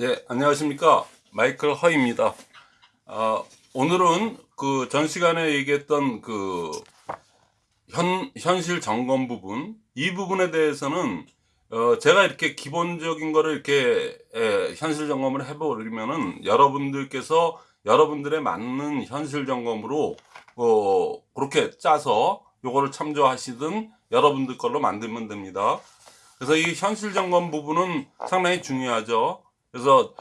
예, 안녕하십니까. 마이클 허입니다. 아, 오늘은 그 전 시간에 얘기했던 그 현, 현실 점검 부분, 이 부분에 대해서는 어, 제가 이렇게 기본적인 거를 이렇게 에, 현실 점검을 해버리면은 여러분들께서 여러분들의 맞는 현실 점검으로 어, 그렇게 짜서 요거를 참조하시든 여러분들 걸로 만들면 됩니다. 그래서 이 현실 점검 부분은 상당히 중요하죠. 그래서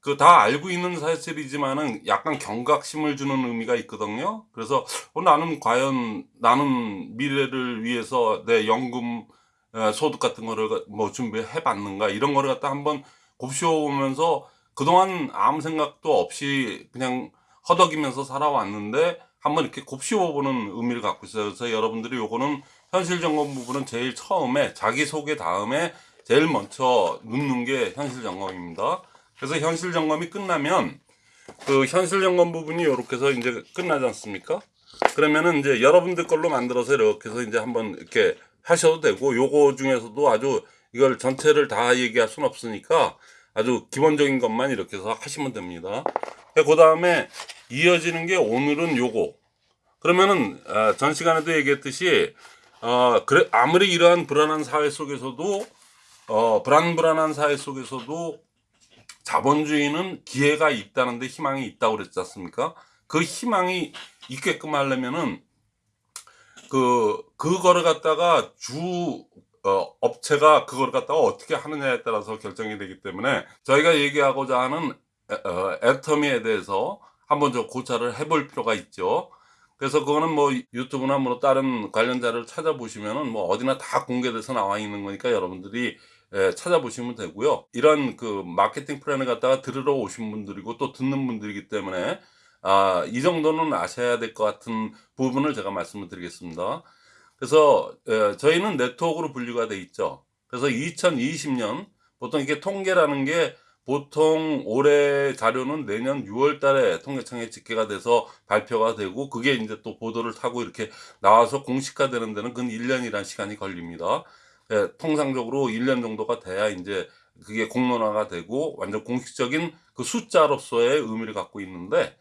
그 다 알고 있는 사실이지만은 약간 경각심을 주는 의미가 있거든요. 그래서 어, 나는 과연 나는 미래를 위해서 내 연금 에, 소득 같은 거를 뭐 준비해 봤는가 이런 거를 갖다 한번 곱씹어 보면서 그동안 아무 생각도 없이 그냥 허덕이면서 살아왔는데 한번 이렇게 곱씹어 보는 의미를 갖고 있어요. 그래서 여러분들이 요거는 현실 점검 부분은 제일 처음에 자기 소개 다음에 제일 먼저 눕는 게 현실 점검입니다. 그래서 현실 점검이 끝나면 그 현실 점검 부분이 이렇게 해서 이제 끝나지 않습니까? 그러면은 이제 여러분들 걸로 만들어서 이렇게 해서 이제 한번 이렇게 하셔도 되고 요거 중에서도 아주 이걸 전체를 다 얘기할 수는 없으니까 아주 기본적인 것만 이렇게 해서 하시면 됩니다. 그 다음에 이어지는 게 오늘은 요거. 그러면은 아, 전 시간에도 얘기했듯이 어 그래 아무리 이러한 불안한 사회 속에서도 어 불안불안한 사회 속에서도 자본주의는 기회가 있다는데 희망이 있다고 그랬지 않습니까? 그 희망이 있게끔 하려면은 그 그거를 갖다가 주 어, 업체가 그걸 갖다가 어떻게 하느냐에 따라서 결정이 되기 때문에 저희가 얘기하고자 하는 에, 어, 애터미에 대해서 한번 좀 고찰을 해볼 필요가 있죠. 그래서 그거는 뭐 유튜브나 뭐 다른 관련 자료를 찾아보시면은 뭐 어디나 다 공개돼서 나와 있는 거니까 여러분들이 예, 찾아보시면 되고요. 이런 그 마케팅 플랜을 갖다가 들으러 오신 분들이고 또 듣는 분들이기 때문에 아, 이 정도는 아셔야 될 것 같은 부분을 제가 말씀을 드리겠습니다. 그래서 예, 저희는 네트워크로 분류가 돼 있죠. 그래서 2020년 보통 이게 통계라는 게 보통 올해 자료는 내년 6월 달에 통계청에 집계가 돼서 발표가 되고 그게 이제 또 보도를 타고 이렇게 나와서 공식화 되는 데는 근 1년이라는 시간이 걸립니다. 예, 통상적으로 1년 정도가 돼야 이제 그게 공론화가 되고 완전 공식적인 그 숫자로서의 의미를 갖고 있는데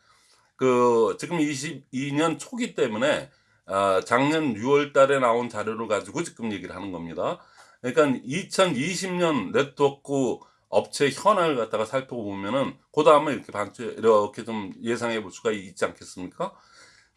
그 지금 22년 초기 때문에 아, 작년 6월 달에 나온 자료를 가지고 지금 얘기를 하는 겁니다. 그러니까 2020년 네트워크 업체 현황을 갖다가 살펴보면은 그 다음에 이렇게 반주 이렇게 좀 예상해 볼 수가 있지 않겠습니까?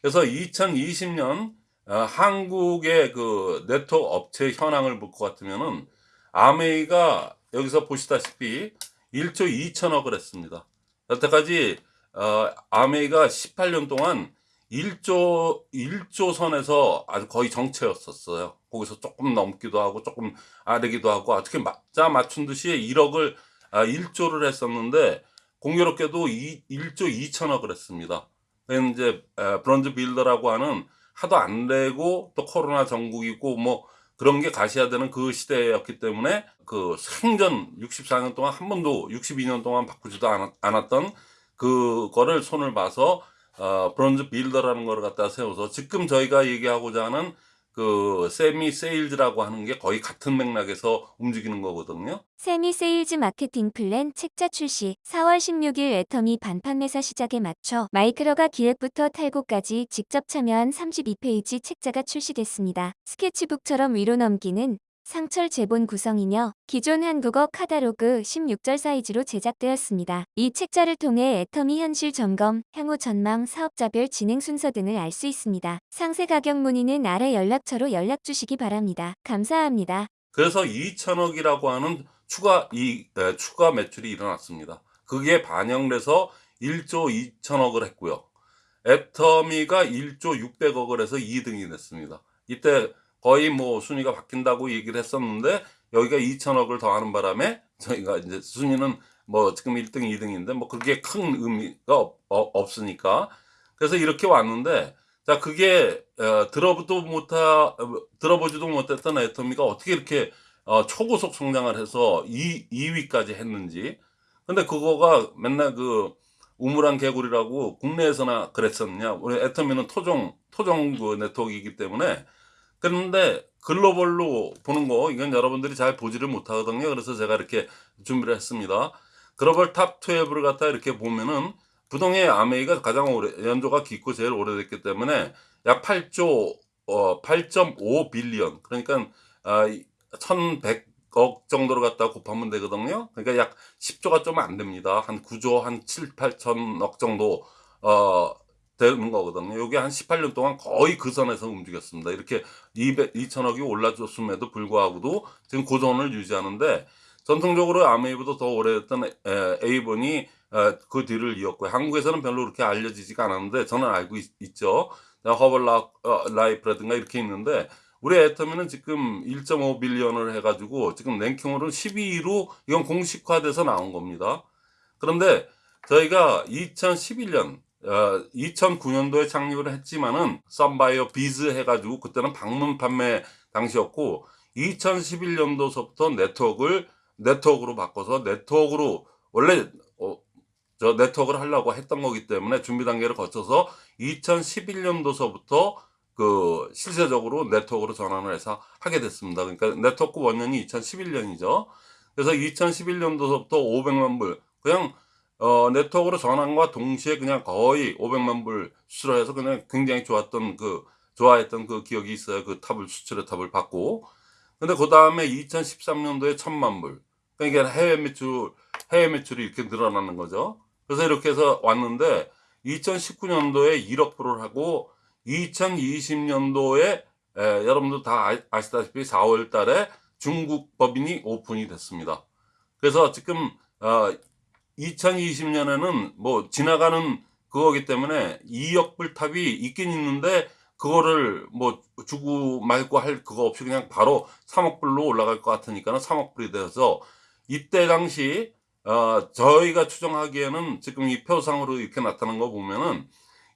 그래서 2020년 어, 한국의 그 네트워크 업체 현황을 볼 것 같으면은 아메이가 여기서 보시다시피 1조 2천억을 했습니다. 여태까지 어, 아메이가 18년 동안 1조 1조 선에서 아주 거의 정체였었어요. 거기서 조금 넘기도 하고 조금 아래기도 하고 어떻게 맞자 맞춘 듯이 1억을 아, 1조를 했었는데 공교롭게도 2, 1조 2천억을 했습니다. 이제 브론즈 빌더라고 하는 하도 안 되고 또 코로나 전국이고 뭐 그런 게 가셔야 되는 그 시대였기 때문에 그 생전 64년 동안 한 번도 62년 동안 바꾸지도 않았 던 그거를 손을 봐서 어, 브론즈 빌더라는 걸 갖다 세워서 지금 저희가 얘기하고자 하는 그 semi sales라고 하는 게 거의 같은 맥락에서 움직이는 거거든요. semi sales 마케팅 플랜 책자 출시 4월 16일 애터미 반판 매사 시작에 맞춰 마이크로가 기획부터 탈고까지 직접 참여한 32페이지 책자가 출시됐습니다. 스케치북처럼 위로 넘기는 상철 제본 구성이며 기존 한국어 카다로그 16절 사이즈로 제작되었습니다. 이 책자를 통해 애터미 현실 점검, 향후 전망, 사업자별 진행 순서 등을 알 수 있습니다. 상세 가격 문의는 아래 연락처로 연락 주시기 바랍니다. 감사합니다. 그래서 2천억이라고 하는 추가 이 에, 추가 매출이 일어났습니다. 그게 반영돼서 1조 2천억을 했고요. 애터미가 1조 600억을 해서 2등이 됐습니다. 이때 거의 뭐 순위가 바뀐다고 얘기를 했었는데 여기가 2천억을 더하는 바람에 저희가 이제 순위는 뭐 지금 1등, 2등인데 뭐 그렇게 큰 의미가 없, 어, 으니까. 그래서 이렇게 왔는데 자 그게 어, 들어보도 못하 들어보지도 못했던 애터미가 어떻게 이렇게 어, 초고속 성장을 해서 2, 2위까지 했는지. 근데 그거가 맨날 그 우물안 개구리라고 국내에서나 그랬었냐. 우리 애터미는 토종 토종 그 네트워크이기 때문에 그런데 글로벌로 보는 거 이건 여러분들이 잘 보지를 못하거든요. 그래서 제가 이렇게 준비를 했습니다. 글로벌 top 12를 갖다 이렇게 보면은 부동의 암웨이가 가장 오래 연조가 깊고 제일 오래됐기 때문에 약 8조 어 8.5 billion 그러니까 아 1,100억 정도로 갖다 곱하면 되거든요. 그러니까 약 10조가 좀 안 됩니다. 한 9조 한 7, 8천억 정도 어 되는 거거든요. 이게 한 18년 동안 거의 그 선에서 움직였습니다. 이렇게 200, 2천억이 올라줬음에도 불구하고도 지금 고전을 유지하는데 전통적으로 아메이보다 더 오래됐던 에이본이 그 뒤를 이었고요. 한국에서는 별로 그렇게 알려지지가 않았는데 저는 알고 있, 죠 허벌 라이프라든가 이렇게 있는데 우리 애터미는 지금 1.5 billion을 해가지고 지금 랭킹으로는 12위로 이건 공식화돼서 나온 겁니다. 그런데 저희가 2011년 어, 2009년도에 창립을 했지만은 썬바이어 비즈 해가지고 그때는 방문 판매 당시였고 2011년도서부터 네트워크를 네트워크로 바꿔서 네트워크로 원래 어, 저 네트워크를 하려고 했던 거기 때문에 준비 단계를 거쳐서 2011년도서부터 그 실제적으로 네트워크로 전환을 해서 하게 됐습니다. 그러니까 네트워크 원년이 2011년이죠. 그래서 2011년도서부터 500만 불 그냥 어, 네트워크로 전환과 동시에 그냥 거의 500만 불 수출해서 그냥 굉장히 좋았던 그 좋아했던 그 기억이 있어요. 그 탑을 수출의 탑을 받고. 근데 그 다음에 2013년도에 1000만 불. 그러니까 해외 매출 해외 매출이 이렇게 늘어나는 거죠. 그래서 이렇게 해서 왔는데 2019년도에 1억 불을 하고 2020년도에 에, 여러분들 다 아, 아시다시피 4월 달에 중국 법인이 오픈이 됐습니다. 그래서 지금 어, 2020년에는 뭐 지나가는 그거기 때문에 2억 불 탑이 있긴 있는데 그거를 뭐 주고 말고 할 그거 없이 그냥 바로 3억 불로 올라갈 것 같으니까는 3억 불이 돼서 이때 당시 어 저희가 추정하기에는 지금 이 표상으로 이렇게 나타난 거 보면은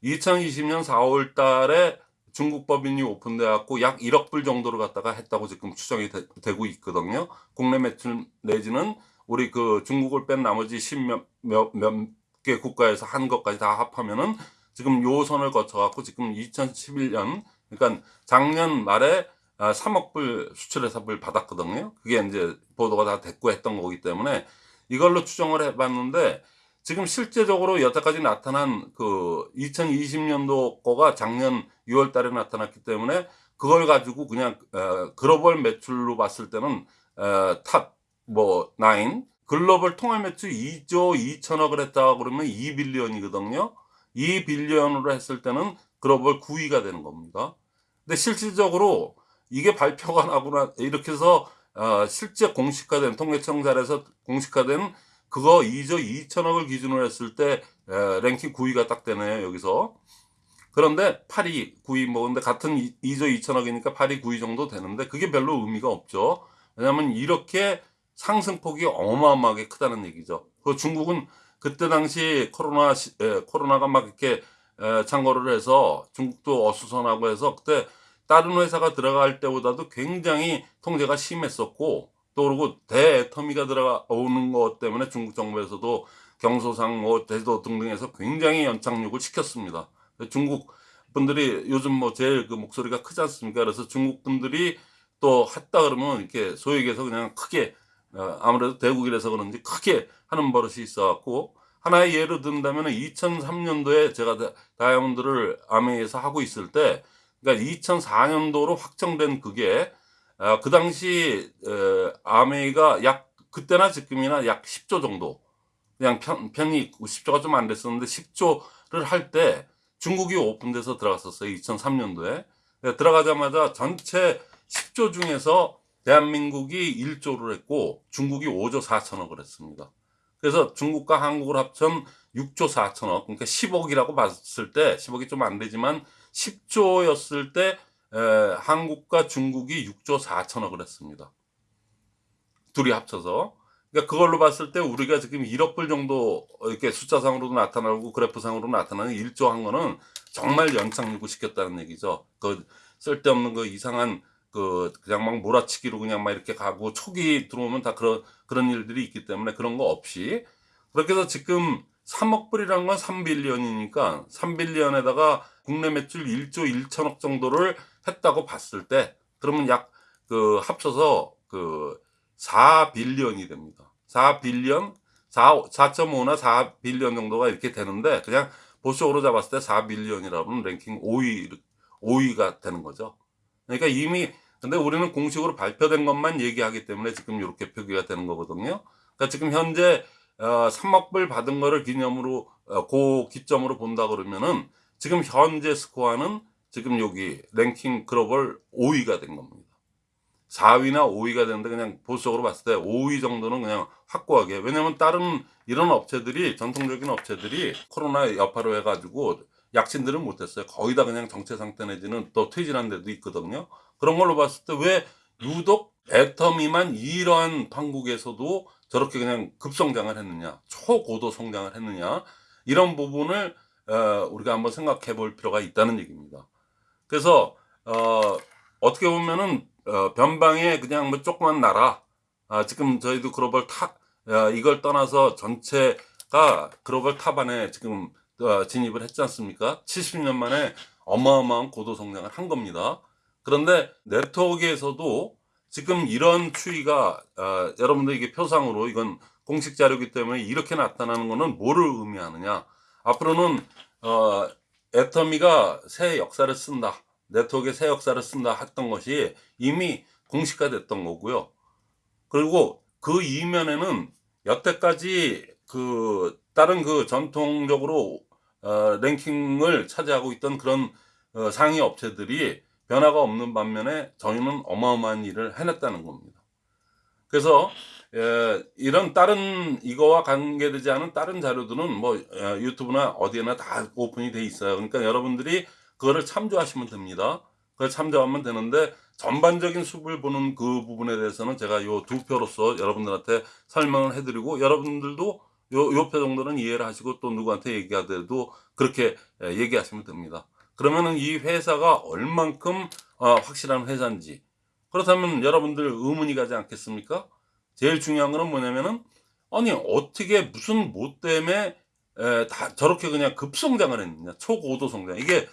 2020년 4월 달에 중국 법인이 오픈돼 갖고 약 1억 불 정도로 갖다가 했다고 지금 추정이 되, 고 있거든요. 국내 매출 내지는 우리 그 중국을 뺀 나머지 십몇 몇 개 국가에서 한 것까지 다 합하면은 지금 요 선을 거쳐 갖고 지금 2011년 그러니까 작년 말에 3억 아, 불 수출의 탑을 받았거든요. 그게 이제 보도가 다 됐고 했던 거기 때문에 이걸로 추정을 해봤는데 지금 실제적으로 여태까지 나타난 그 2020년도 거가 작년 6월 달에 나타났기 때문에 그걸 가지고 그냥 어, 글로벌 매출로 봤을 때는 어, top 뭐 9 글로벌 통화 매출 2조 2천억을 했다 그러면 2 billion이거든요. 2 billion으로 했을 때는 글로벌 9위가 되는 겁니다. 근데 실질적으로 이게 발표가 나거나 이렇게 해서 어, 실제 공식화된 통계청사에서 공식화된 그거 2조 2천억을 기준으로 했을 때 에, 랭킹 9위가 딱 되네요 여기서 그런데 8위 9위 뭐 근데 같은 2조 2천억이니까 8위 9위 정도 되는데 그게 별로 의미가 없죠 왜냐하면 이렇게 상승폭이 어마어마하게 크다는 얘기죠 그 중국은 그때 당시 코로나 시, 에, 코로나가 막 이렇게 에, 창궐을 해서 중국도 어수선하고 해서 그때 다른 회사가 들어갈 때보다도 굉장히 통제가 심했었고 또 그리고 대애터미가 들어오는 것 때문에 중국 정부에서도 경소상 뭐 제도 등등에서 굉장히 연착륙을 시켰습니다. 중국 분들이 요즘 뭐 제일 그 목소리가 크지 않습니까? 그래서 중국 분들이 또 했다 그러면 이렇게 얘기해서 그냥 크게 어, 아무래도 대국이라서 그런지 크게 하는 버릇이 있어갖고 하나의 예를 든다면 2003년도에 제가 다이아몬드를 아메이에서 하고 있을 때 그러니까 2004년도로 확정된 그게 어, 그 당시 어, 아메이가 약 그때나 지금이나 약 10조 정도 그냥 편, 편이 10조가 좀 안 됐었는데 10조를 할 때 중국이 오픈돼서 들어갔었어요 2003년도에. 들어가자마자 전체 10조 중에서 대한민국이 1조를 했고 중국이 5조 4천억을 했습니다 그래서 중국과 한국을 합천 6조 4천억 그러니까 10억이라고 봤을 때 10억이 좀 안 되지만 10조였을 때 에, 한국과 중국이 6조 4천억을 했습니다. 둘이 합쳐서. 그러니까 그걸로 봤을 때 우리가 지금 1억 불 정도 이렇게 숫자상으로도 나타나고 그래프상으로 나타나는 1조 한 거는 정말 연착륙을 시켰다는 얘기죠. 그 쓸데없는 그 이상한 그 그냥 막 몰아치기로 그냥 막 이렇게 가고 초기 들어오면 다 그런 그런 일들이 있기 때문에 그런 거 없이 그렇게 해서 지금 3억 불이란 건 3빌리언이니까 3빌리언에다가 국내 매출 1조 1천억 정도를 했다고 봤을 때 그러면 약 그 합쳐서 그 4빌리언이 됩니다. 4빌리언 4, 4.5나 4빌리언 정도가 이렇게 되는데 그냥 보수적으로 잡았을 때 4빌리언이라면 랭킹 5위 5위가 되는 거죠. 그러니까 이미 근데 우리는 공식으로 발표된 것만 얘기하기 때문에 지금 이렇게 표기가 되는 거거든요. 그러니까 지금 현재 어, 3억 불 받은 거를 기념으로 어, 고 기점으로 본다 그러면은 지금 현재 스코어는 지금 여기 랭킹 글로벌 5위가 된 겁니다. 4위나 5위가 되는데 그냥 보수적으로 봤을 때 5위 정도는 그냥 확고하게 왜냐면 다른 이런 업체들이 전통적인 업체들이 코로나 여파로 해가지고 약진들을 못했어요. 거의 다 그냥 정체 상태 내지는 또 퇴진한 데도 있거든요. 그런 걸로 봤을 때 왜 유독 애터미만 이러한 판국에서도 저렇게 그냥 급성장을 했느냐, 초고도 성장을 했느냐, 이런 부분을 어, 우리가 한번 생각해 볼 필요가 있다는 얘기입니다. 그래서 어, 어떻게 보면은 어, 변방에 그냥 뭐 조그만 나라, 아, 지금 저희도 글로벌 top 어, 이걸 떠나서 전체가 글로벌 top 안에 지금 어, 진입을 했지 않습니까? 70년 만에 어마어마한 고도 성장을 한 겁니다. 그런데 네트워크에서도 지금 이런 추이가 어, 여러분들 이게 표상으로 이건 공식 자료이기 때문에 이렇게 나타나는 것은 뭐를 의미하느냐? 앞으로는 어, 애터미가 새 역사를 쓴다. 네트워크의 새 역사를 쓴다 했던 것이 이미 공식화 됐던 거고요. 그리고 그 이면에는 여태까지 그 다른 그 전통적으로 어, 랭킹을 차지하고 있던 그런 어, 상위 업체들이 변화가 없는 반면에 저희는 어마어마한 일을 해냈다는 겁니다. 그래서 에, 이런 다른 이거와 관계되지 않은 다른 자료들은 뭐 에, 유튜브나 어디에나 다 오픈이 돼 있어요. 그러니까 여러분들이 그거를 참조하시면 됩니다. 그걸 참조하면 되는데 전반적인 숲을 보는 그 부분에 대해서는 제가 요 두 표로서 여러분들한테 설명을 해드리고 여러분들도 요, 요표 정도는 이해를 하시고 또 누구한테 얘기하더라도 그렇게 에, 얘기하시면 됩니다. 그러면은 이 회사가 얼만큼 어, 확실한 회사인지. 그렇다면 여러분들 의문이 가지 않겠습니까? 제일 중요한 거는 뭐냐면은 아니 어떻게 무슨 뭐 때문에 에, 다 저렇게 그냥 급성장을 했느냐. 초고도 성장. 이게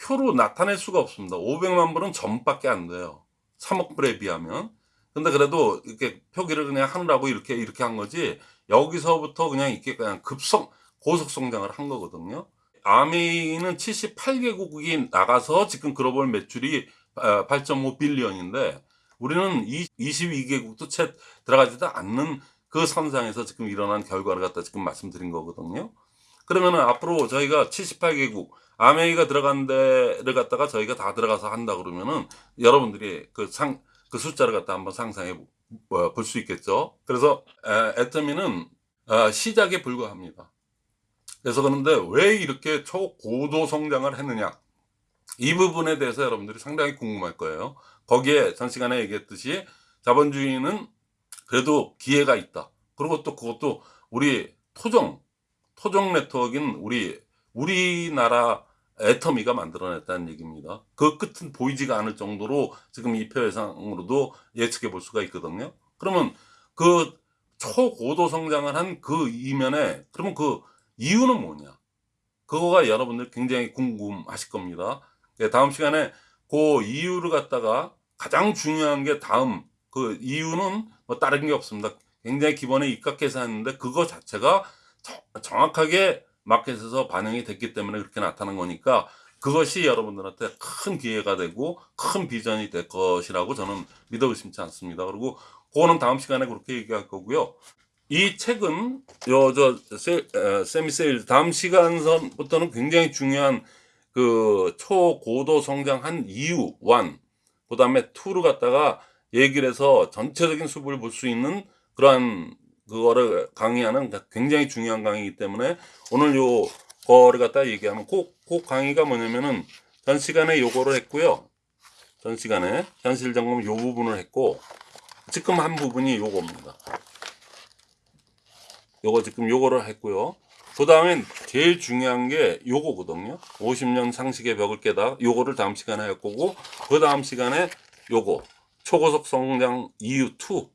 표로 나타낼 수가 없습니다. 500만 불은 전밖에 안 돼요. 3억 불에 비하면. 근데 그래도 이렇게 표기를 그냥 하느라고 이렇게 이렇게 한 거지 여기서부터 그냥 이렇게 그냥 급성 고속 성장을 한 거거든요 아메이는 78개국이 나가서 지금 글로벌 매출이 8.5 빌리언인데 우리는 22개국도 채 들어가지도 않는 그 선상에서 지금 일어난 결과를 갖다 지금 말씀드린 거거든요. 그러면은 앞으로 저희가 78개국 아메이가 들어간 데를 갖다가 저희가 다 들어가서 한다 그러면은 여러분들이 그 상 그 숫자를 갖다 한번 상상해 볼 수 있겠죠. 그래서 애터미는 어, 시작에 불과합니다. 그래서 그런데 왜 이렇게 초고도 성장을 했느냐 이 부분에 대해서 여러분들이 상당히 궁금할 거예요. 거기에 전 시간에 얘기했듯이 자본주의는 그래도 기회가 있다. 그리고 또 그것도 우리 토종, 토종 네트워크인 우리, 우리나라 애터미가 만들어냈다는 얘기입니다. 그 끝은 보이지가 않을 정도로 지금 이 표해상으로도 예측해 볼 수가 있거든요. 그러면 그 초고도 성장을 한 그 이면에 그러면 그 이유는 뭐냐? 그거가 여러분들 굉장히 궁금하실 겁니다. 예, 다음 시간에 그 이유를 갖다가 가장 중요한 게 다음 그 이유는 뭐 다른 게 없습니다. 굉장히 기본에 입각해서 했는데 그거 자체가 정확하게 마켓에서 반영이 됐기 때문에 그렇게 나타난 거니까 그것이 여러분들한테 큰 기회가 되고 큰 비전이 될 것이라고 저는 믿어 의심치 않습니다. 그리고 그거는 다음 시간에 그렇게 얘기할 거고요. 이 책은 요저 세미 세일 다음 시간선부터는 굉장히 중요한 그 초고도 성장한 이유 1, 그 다음에 2를 갖다가 얘기를 해서 전체적인 수업을 볼 수 있는 그러한 그거를 강의하는 굉장히 중요한 강의이기 때문에 오늘 요 거를 갖다 얘기하면 그, 그 강의가 뭐냐면은 전 시간에 요거를 했고요. 전 시간에 현실 점검 요 부분을 했고 지금 한 부분이 요겁니다. 요거 지금 요거를 했고요. 그 다음엔 제일 중요한 게 요거거든요. 50년 상식의 벽을 깨다. 요거를 다음 시간에 할 거고, 그 다음 시간에 요거. 초고속 성장 이유 2.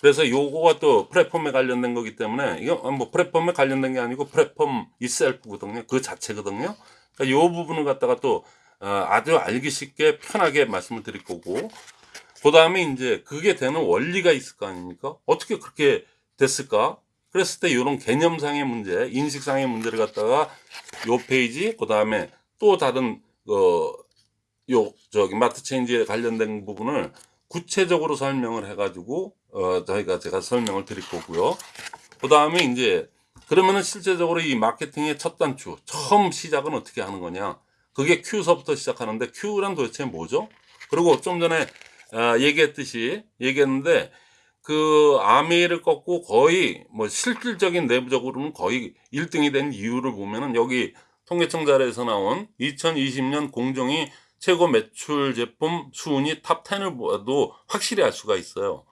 그래서 요거가 또 플랫폼에 관련된 거기 때문에, 이거 뭐 플랫폼에 관련된 게 아니고 플랫폼 itself거든요. 그 자체거든요. 그러니까 요 부분을 갖다가 또 어, 아주 알기 쉽게 편하게 말씀을 드릴 거고, 그 다음에 이제 그게 되는 원리가 있을 거 아닙니까? 어떻게 그렇게 됐을까? 그랬을 때 이런 개념상의 문제, 인식상의 문제를 갖다가 요 페이지, 그 다음에 또 다른 어, 요 저기 마트 체인지에 관련된 부분을 구체적으로 설명을 해가지고 어, 저희가 제가 설명을 드릴 거고요. 그 다음에 이제 그러면은 실제적으로 이 마케팅의 첫 단추, 처음 시작은 어떻게 하는 거냐? 그게 Q서부터 시작하는데 Q란 도대체 뭐죠? 그리고 좀 전에 아, 얘기했듯이 얘기했는데 그 아메이를 꺾고 거의 뭐 실질적인 내부적으로는 거의 1등이 된 이유를 보면은 여기 통계청 자료에서 나온 2020년 공정위 최고 매출 제품 순위 top 10을 봐도 확실히 알 수가 있어요.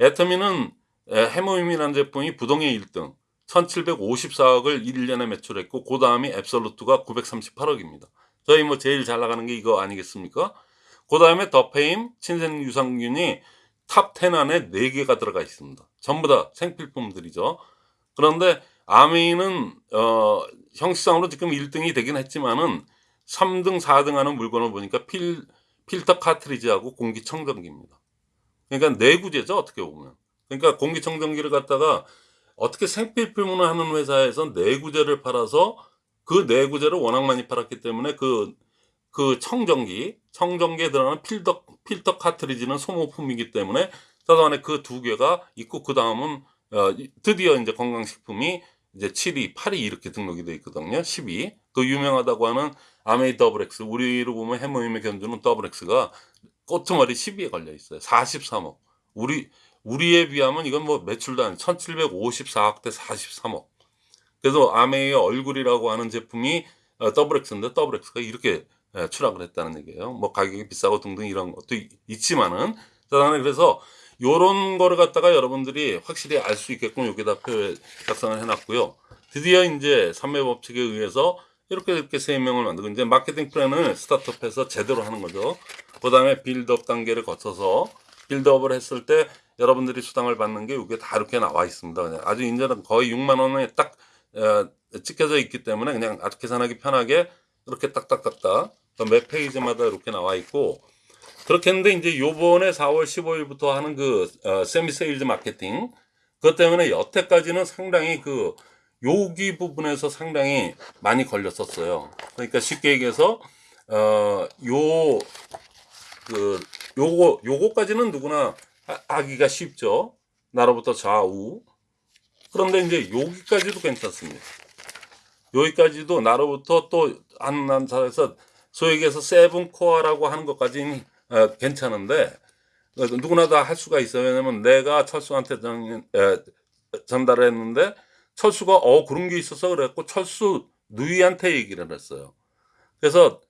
애터미는 헤모힘이라는 제품이 부동의 1등 1754억을 1년에 매출했고 그 다음이 앱솔루트가 938억입니다. 저희 뭐 제일 잘 나가는 게 이거 아니겠습니까? 그 다음에 더페임 친생 유산균이 top 10 안에 4개가 들어가 있습니다. 전부 다 생필품들이죠. 그런데 아메이는 어, 형식상으로 지금 1등이 되긴 했지만은 3등, 4등 하는 물건을 보니까 필, 필터 카트리지하고 공기청정기입니다. 그러니까 내구재죠, 어떻게 보면. 그러니까 공기청정기를 갖다가 어떻게 생필 품을 하는 회사에서 내구재를 팔아서 그 내구재를 워낙 많이 팔았기 때문에 그, 그 청정기, 청정기에 들어가는 필터, 필터 카트리지는 소모품이기 때문에 따라안에 그 두 개가 있고 그 다음은 어, 드디어 이제 건강식품이 이제 7위, 8위 이렇게 등록이 돼 있거든요. 10위. 그 유명하다고 하는 암웨이 더블 X. 우리로 보면 해모힘에 견주는 더블 X가 끄트머리 10위에 걸려 있어요. 43억. 우리, 우리에 비하면 이건 뭐 매출도 안 1754억 대 43억. 그래서 암웨이의 얼굴이라고 하는 제품이 어, 더블 X인데 더블 X가 이렇게 예, 추락을 했다는 얘기예요. 뭐 가격이 비싸고 등등 이런 것도 있- 있지만은 그다음에 그래서 요런 거를 갖다가 여러분들이 확실히 알 수 있게끔 여기다 표 작성을 해놨고요. 드디어 이제 삼매 법칙에 의해서 이렇게 이렇게 세 명을 만들고 이제 마케팅 플랜을 start up해서 제대로 하는 거죠. 그 다음에 build up 단계를 거쳐서 build up을 했을 때 여러분들이 수당을 받는 게 이게 다 이렇게 나와 있습니다. 아주 이제는 거의 6만 원에 딱 어, 찍혀져 있기 때문에 그냥 아주 계산하기 편하게 이렇게 딱딱딱딱 그몇 페이지마다 이렇게 나와 있고 그렇게 했는데 이제 요번에 4월 15일부터 하는 그 어, 세미 세일즈 마케팅 그것 때문에 여태까지는 상당히 그 여기 부분에서 상당히 많이 걸렸었어요. 그러니까 쉽게 얘기해서 어요 그 요거 요거까지는 누구나 하- 하기가 쉽죠. 나로부터 좌우. 그런데 이제 여기까지도 괜찮습니다. 여기까지도 나로부터 또한 사에서 소위 얘기해서 seven core라고 하는 것까지는 어, 괜찮은데 어, 누구나 다 할 수가 있어요. 왜냐면 내가 철수한테 정, 에, 전달을 했는데 철수가 어 그런 게 있어서 그랬고 철수 누이한테 얘기를 했어요. 그래서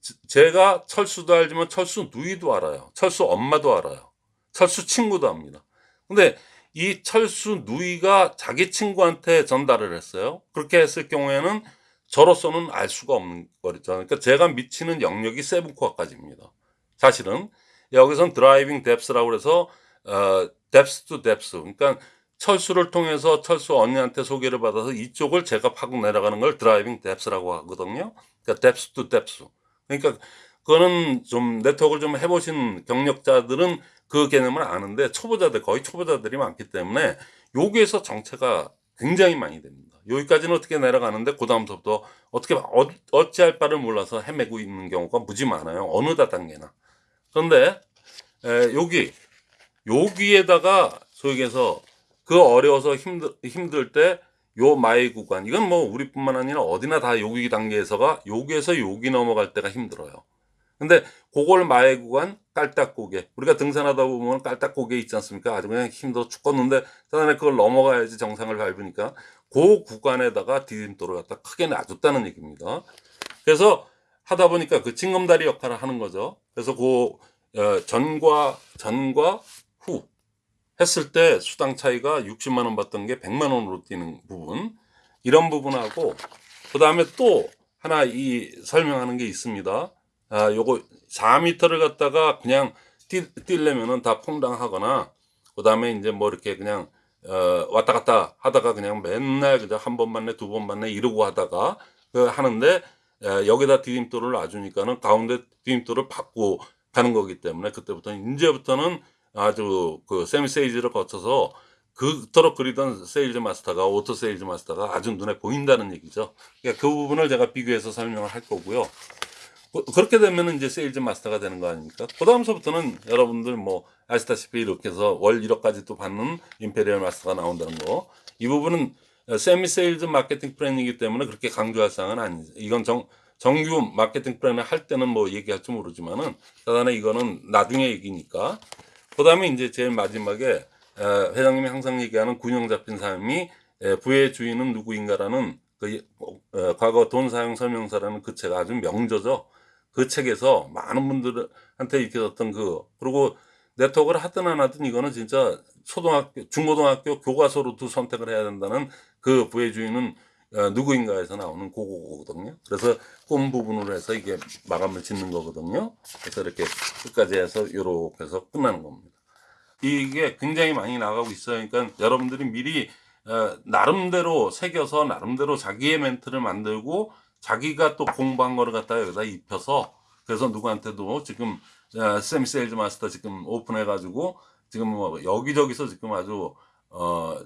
제- 제가 철수도 알지만 철수 누이도 알아요. 철수 엄마도 알아요. 철수 친구도 압니다. 근데 이 철수 누이가 자기 친구한테 전달을 했어요. 그렇게 했을 경우에는 저로서는 알 수가 없는 거죠. 그러니까 제가 미치는 영역이 seven core까지입니다. 사실은 여기선 driving depth라고 그래서 어, depth to depth. 그러니까 철수를 통해서 철수 언니한테 소개를 받아서 이쪽을 제가 파고 내려가는 걸 driving depth라고 하거든요. 그러니까 depth to depth. 그러니까 그거는 좀 네트워크를 좀 해보신 경력자들은 그 개념을 아는데 초보자들 거의 초보자들이 많기 때문에 여기에서 정체가 굉장히 많이 됩니다. 여기까지는 어떻게 내려가는데 그 다음부터 어떻게 어, 어찌할 바를 몰라서 헤매고 있는 경우가 무지 많아요. 어느 다단계나. 그런데 에, 여기 여기에다가 소위 얘기해서 그 어려워서 힘들 힘들 때 요 마의 구간 이건 뭐 우리뿐만 아니라 어디나 다 여기 단계에서가 여기에서 여기 넘어갈 때가 힘들어요. 근데 그걸 마의 구간 깔딱고개 우리가 등산하다 보면 깔딱고개 있지 않습니까? 아주 그냥 힘들어 죽겠는데 그다음에 그걸 넘어가야지 정상을 밟으니까 그 구간에다가 디딤돌을 갖다 크게 놔줬다는 얘기입니다. 그래서 하다 보니까 그 징검다리 역할을 하는 거죠. 그래서 그 어, 전과 전과 후 했을 때 수당 차이가 60만 원 받던 게 100만 원으로 뛰는 부분 이런 부분하고 그 다음에 또 하나 이 설명하는 게 있습니다. 아, 요거 4m를 갖다가 그냥 뛰, 뛰려면은 다 퐁당하거나 그 다음에 이제 뭐 이렇게 그냥 어, 왔다 갔다 하다가 그냥 맨날 그냥 한 번 만내 두번 만내 이러고 하다가 그 하는데 에, 여기다 디딤돌을 놔주니까는 가운데 디딤돌을 밟고 가는 거기 때문에 그때부터 이제부터는 아주 그 semi sales를 거쳐서 그토록 그리던 sales master가 auto sales master가 아주 눈에 보인다는 얘기죠. 그러니까 그 부분을 제가 비교해서 설명을 할 거고요. 그- 그렇게 되면 이제 sales master가 되는 거 아닙니까? 그 다음서부터는 여러분들 뭐 아시다시피 이렇게 해서 월 1억까지 또 받는 imperial master가 나온다는 거. 이 부분은 semi sales 마케팅 플랜이기 때문에 그렇게 강조할 사항은 아니죠. 이건 정, 정규 마케팅 플랜을 할 때는 뭐 얘기할지 모르지만은 사단에 이거는 나중에 얘기니까. 그 다음에 이제 제일 마지막에 에, 회장님이 항상 얘기하는 균형 잡힌 에, 부의 주인은 누구인가라는 그 어, 과거 돈 사용 설명서라는 그 책 아주 명저죠. 그 책에서 많은 분들한테 어떤 그 그리고 네트워크를 하든 안 하든 이거는 진짜 초등학교 중고등학교 교과서로도 선택을 해야 된다는 그 부의 주인은 어, 누구인가에서 나오는 그거거든요. 그래서 꿈 부분으로 해서 이게 마감을 짓는 거거든요. 그래서 이렇게 끝까지 해서 요렇게 해서 끝나는 겁니다. 이게 굉장히 많이 나가고 있어요. 그러니까 여러분들이 미리 어, 나름대로 새겨서 나름대로 자기의 멘트를 만들고 자기가 또 공부한 거를 갖다가 여기다 입혀서 그래서 누구한테도 지금 어, semi sales master 지금 오픈해 가지고 지금 뭐 여기저기서 지금 아주 어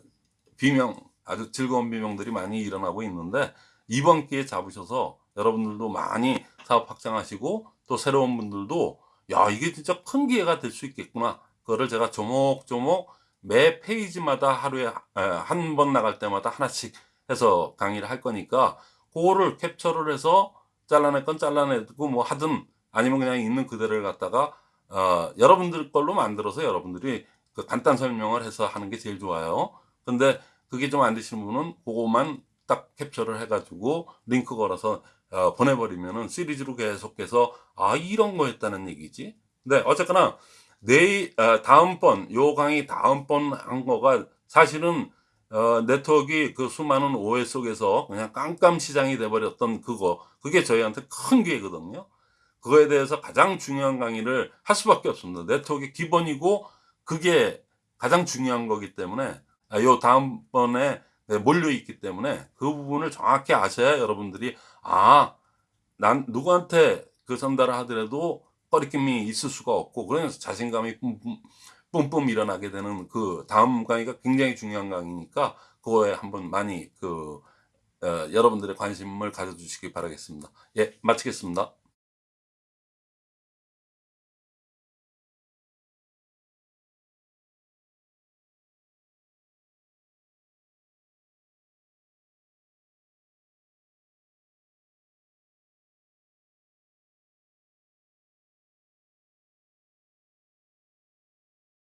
비명 아주 즐거운 비명들이 많이 일어나고 있는데 이번 기회에 잡으셔서 여러분들도 많이 사업 확장하시고 또 새로운 분들도 야 이게 진짜 큰 기회가 될 수 있겠구나 그거를 제가 조목조목 매 페이지마다 하루에 한 번 나갈 때마다 하나씩 해서 강의를 할 거니까 그거를 캡처를 해서 잘라낼 건 잘라내고 뭐 하든 아니면 그냥 있는 그대로를 갖다가 어, 여러분들 걸로 만들어서 여러분들이 그 간단 설명을 해서 하는 게 제일 좋아요. 근데 그게 좀 안 되시는 분은 그거만 딱 캡처를 해가지고 링크 걸어서 어, 보내버리면은 시리즈로 계속해서 아 이런 거였다는 얘기지. 근데 어쨌거나 내일 어, 다음번 요 강의 다음번 한 거가 사실은 어, 네트워크가 그 수많은 오해 속에서 그냥 깜깜 시장이 돼버렸던 그거 그게 저희한테 큰 기회거든요. 그거에 대해서 가장 중요한 강의를 할 수밖에 없습니다. 네트워크의 기본이고 그게 가장 중요한 거기 때문에 아, 요 다음번에 네, 몰려 있기 때문에 그 부분을 정확히 아셔야 여러분들이 아, 난 누구한테 그 전달을 하더라도 꺼리낌이 있을 수가 없고 그래서 자신감이 뿜뿜, 뿜뿜 일어나게 되는 그 다음 강의가 굉장히 중요한 강의니까 그거에 한번 많이 그 어, 여러분들의 관심을 가져주시기 바라겠습니다. 예, 마치겠습니다.